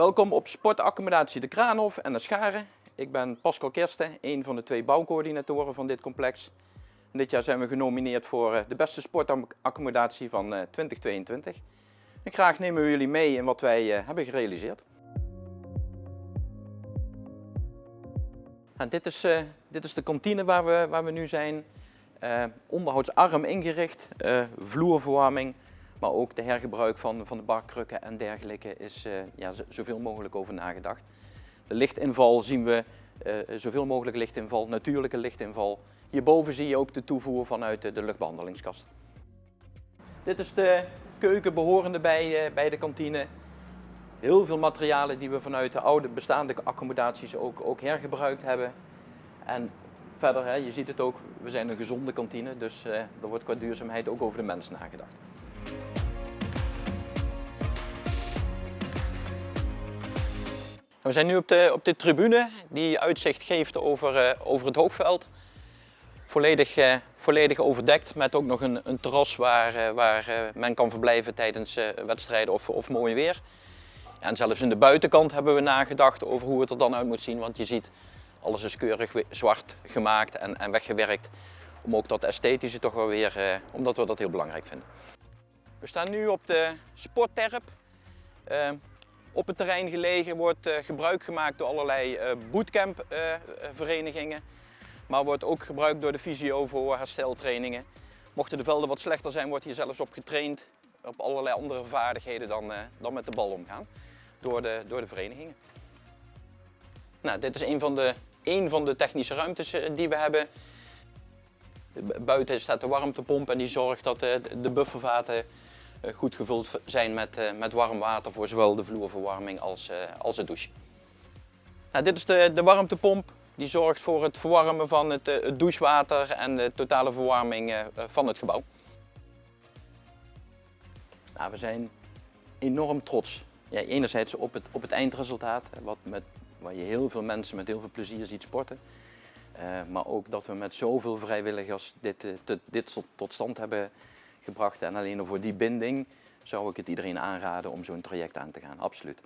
Welkom op sportaccommodatie De Kraanhof en de Scharen. Ik ben Pascal Kersten, een van de twee bouwcoördinatoren van dit complex. Dit jaar zijn we genomineerd voor eh, de beste sportaccommodatie van eh, 2022. En graag nemen we jullie mee in wat wij eh, hebben gerealiseerd. Nou, dit, is, eh, dit is de kantine waar we, waar we nu zijn. Eh, onderhoudsarm ingericht, eh, vloerverwarming, maar ook de hergebruik van, van de barkrukken en dergelijke is eh, ja, zoveel mogelijk over nagedacht. De lichtinval zien we eh, zoveel mogelijk lichtinval, natuurlijke lichtinval. Hierboven zie je ook de toevoer vanuit de, de luchtbehandelingskast. Dit is de keuken behorende bij, eh, bij de kantine. Heel veel materialen die we vanuit de oude bestaande accommodaties ook, ook hergebruikt hebben. En verder, hè, je ziet het ook, we zijn een gezonde kantine, dus eh, er wordt qua duurzaamheid ook over de mens nagedacht. We zijn nu op de, op tribune die uitzicht geeft over, eh, over het hoogveld. Volledig, eh, volledig overdekt met ook nog een, een terras waar, eh, waar men kan verblijven tijdens wedstrijden of, of mooi weer. En zelfs in de buitenkant hebben we nagedacht over hoe het er dan uit moet zien. Want je ziet, alles is keurig zwart gemaakt en, en weggewerkt. Om ook dat esthetische toch wel weer, omdat we dat heel belangrijk vinden. We staan nu op de sportterp. Eh, op het terrein gelegen wordt eh, gebruik gemaakt door allerlei eh bootcampverenigingen. maar wordt ook gebruikt door de fysio voor hersteltrainingen. Mochten de velden wat slechter zijn, wordt hier zelfs op getraind. Op allerlei andere vaardigheden dan, eh, dan met de bal omgaan. Door de, door de verenigingen. Nou, dit is een van de, een van de technische ruimtes eh, die we hebben. Bu- Buiten staat de warmtepomp en die zorgt dat eh, de buffervaten eh, goed gevuld zijn met, eh, met warm water voor zowel de vloerverwarming als, als het douchen. Nou, dit is de, de warmtepomp. Die zorgt voor het verwarmen van het, het douchewater en de totale verwarming van het gebouw. Nou, we zijn enorm trots. Ja, enerzijds op het, op het eindresultaat, wat met, waar je heel veel mensen met heel veel plezier ziet sporten. Eh, maar ook dat we met zoveel vrijwilligers dit, eh, dit tot, stand hebben gebracht. En alleen al voor die binding zou ik het iedereen aanraden om zo'n traject aan te gaan, absoluut.